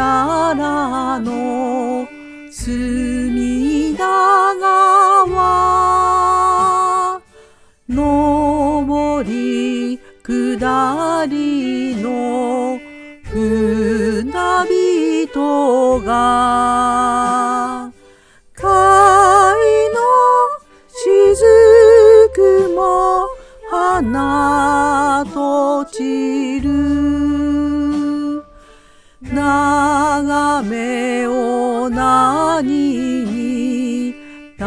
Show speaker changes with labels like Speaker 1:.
Speaker 1: ららの隅田川。上り下りの船人が。貝の雫も花と散る。眺めを何に例